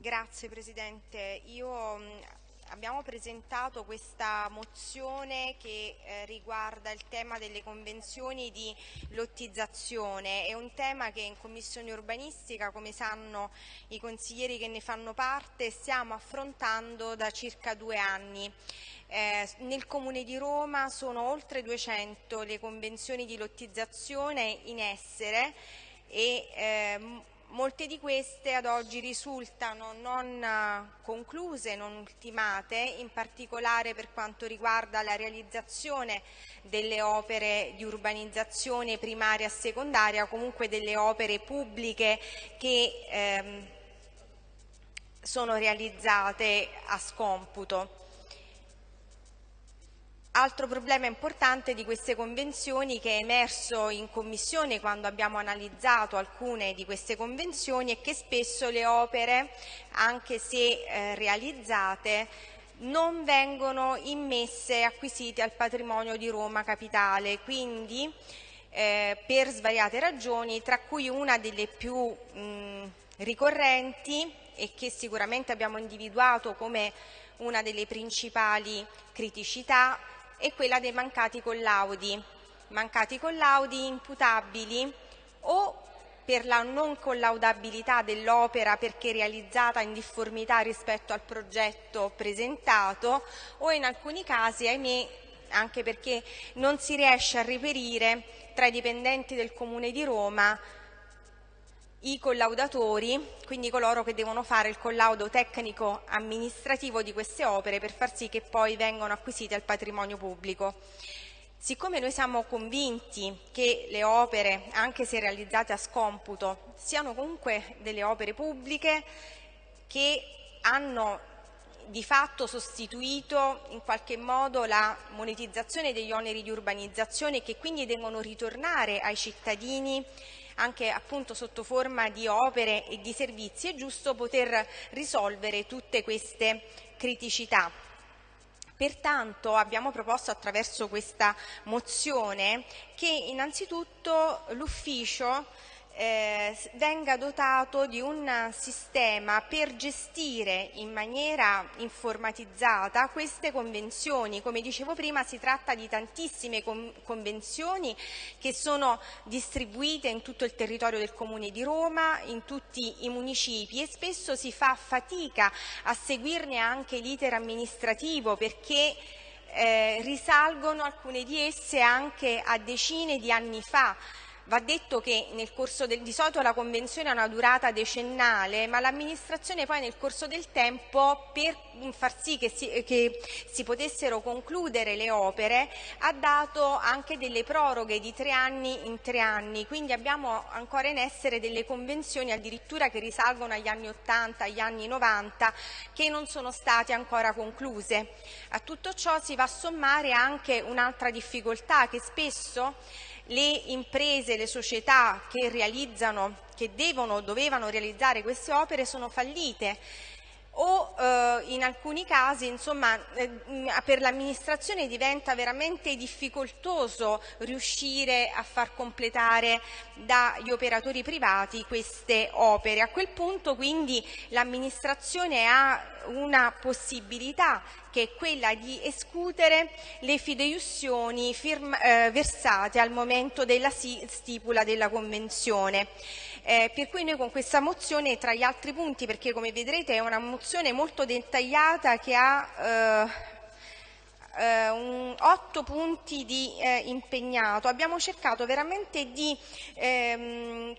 Grazie Presidente. Io, abbiamo presentato questa mozione che eh, riguarda il tema delle convenzioni di lottizzazione. È un tema che in Commissione urbanistica, come sanno i consiglieri che ne fanno parte, stiamo affrontando da circa due anni. Eh, nel Comune di Roma sono oltre 200 le convenzioni di lottizzazione in essere e eh, Molte di queste ad oggi risultano non eh, concluse, non ultimate, in particolare per quanto riguarda la realizzazione delle opere di urbanizzazione primaria e secondaria, comunque delle opere pubbliche che ehm, sono realizzate a scomputo. Altro problema importante di queste convenzioni che è emerso in Commissione quando abbiamo analizzato alcune di queste convenzioni è che spesso le opere, anche se eh, realizzate, non vengono immesse e acquisite al patrimonio di Roma Capitale, quindi eh, per svariate ragioni, tra cui una delle più mh, ricorrenti e che sicuramente abbiamo individuato come una delle principali criticità è quella dei mancati collaudi, mancati collaudi imputabili o per la non collaudabilità dell'opera perché realizzata in difformità rispetto al progetto presentato o in alcuni casi, ahimè, anche perché non si riesce a reperire tra i dipendenti del Comune di Roma i collaudatori, quindi coloro che devono fare il collaudo tecnico amministrativo di queste opere per far sì che poi vengano acquisite al patrimonio pubblico. Siccome noi siamo convinti che le opere, anche se realizzate a scomputo, siano comunque delle opere pubbliche che hanno di fatto sostituito in qualche modo la monetizzazione degli oneri di urbanizzazione e che quindi devono ritornare ai cittadini anche appunto sotto forma di opere e di servizi, è giusto poter risolvere tutte queste criticità. Pertanto abbiamo proposto attraverso questa mozione che innanzitutto l'ufficio eh, venga dotato di un sistema per gestire in maniera informatizzata queste convenzioni. Come dicevo prima si tratta di tantissime con convenzioni che sono distribuite in tutto il territorio del Comune di Roma, in tutti i municipi e spesso si fa fatica a seguirne anche l'iter amministrativo perché eh, risalgono alcune di esse anche a decine di anni fa Va detto che nel corso del, di solito la convenzione ha una durata decennale, ma l'amministrazione poi nel corso del tempo per far sì che si, che si, potessero concludere le opere ha dato anche delle proroghe di tre anni in tre anni, quindi abbiamo ancora in essere delle convenzioni addirittura che risalgono agli anni 80, agli anni 90 che non sono state ancora concluse. A tutto ciò si va a sommare anche un'altra difficoltà che spesso le imprese, le società che realizzano, che devono, dovevano realizzare queste opere sono fallite o eh, in alcuni casi insomma, eh, per l'amministrazione diventa veramente difficoltoso riuscire a far completare dagli operatori privati queste opere. A quel punto quindi l'amministrazione ha una possibilità che è quella di escutere le fideiussioni eh, versate al momento della stipula della Convenzione. Eh, per cui noi con questa mozione, tra gli altri punti, perché come vedrete è una mozione molto dettagliata che ha eh, eh, un, otto punti di eh, impegnato, abbiamo cercato veramente di ehm,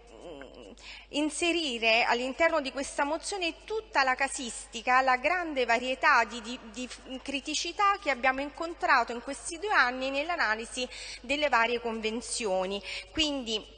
inserire all'interno di questa mozione tutta la casistica, la grande varietà di, di, di, criticità che abbiamo incontrato in questi due anni nell'analisi delle varie convenzioni. Quindi,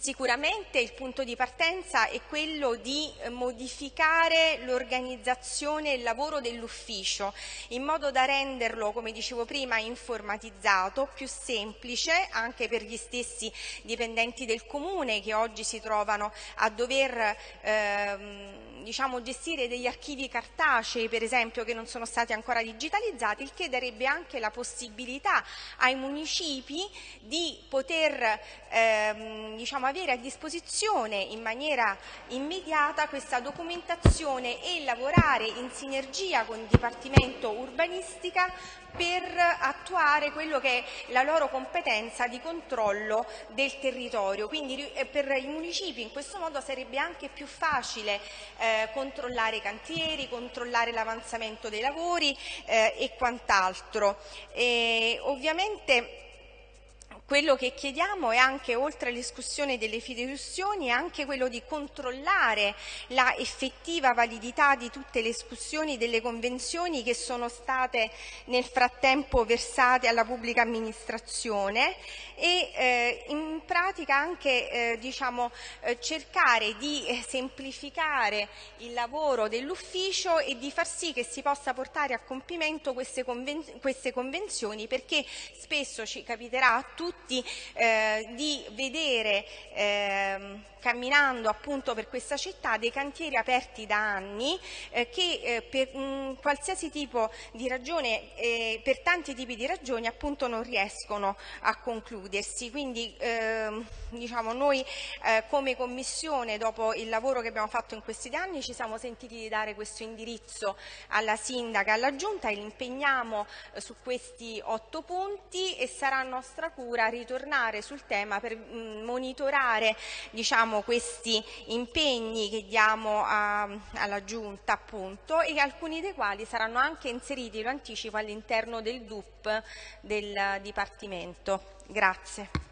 Sicuramente il punto di partenza è quello di eh, modificare l'organizzazione e il lavoro dell'ufficio in modo da renderlo, come dicevo prima, informatizzato, più semplice anche per gli stessi dipendenti del comune che oggi si trovano a dover ehm, diciamo, gestire degli archivi cartacei, per esempio, che non sono stati ancora digitalizzati, il che darebbe anche la possibilità ai municipi di poter ehm, diciamo, avere a disposizione in maniera immediata questa documentazione e lavorare in sinergia con il Dipartimento Urbanistica per attuare quello che è la loro competenza di controllo del territorio. Quindi eh, per i municipi in questo modo sarebbe anche più facile eh, controllare i cantieri, controllare l'avanzamento dei lavori eh, e quant'altro. Ovviamente quello che chiediamo è anche, oltre all'escussione delle fideiussioni, anche quello di controllare la effettiva validità di tutte le escussioni delle convenzioni che sono state nel frattempo versate alla pubblica amministrazione e eh, in pratica anche eh, diciamo, eh, cercare di semplificare il lavoro dell'ufficio e di far sì che si possa portare a compimento queste, conven queste convenzioni perché spesso ci capiterà a tutti tutti eh, di vedere eh, camminando appunto per questa città dei cantieri aperti da anni eh, che eh, per mh, qualsiasi tipo di ragione, eh, per tanti tipi di ragioni appunto non riescono a concludersi. Quindi ehm, diciamo noi eh, come Commissione dopo il lavoro che abbiamo fatto in questi anni ci siamo sentiti di dare questo indirizzo alla Sindaca alla Giunta e li impegniamo eh, su questi otto punti e sarà nostra cura ritornare sul tema per mh, monitorare diciamo, questi impegni che diamo a, alla Giunta appunto e alcuni dei quali saranno anche inseriti, lo anticipo, all'interno del DUP del Dipartimento. Grazie.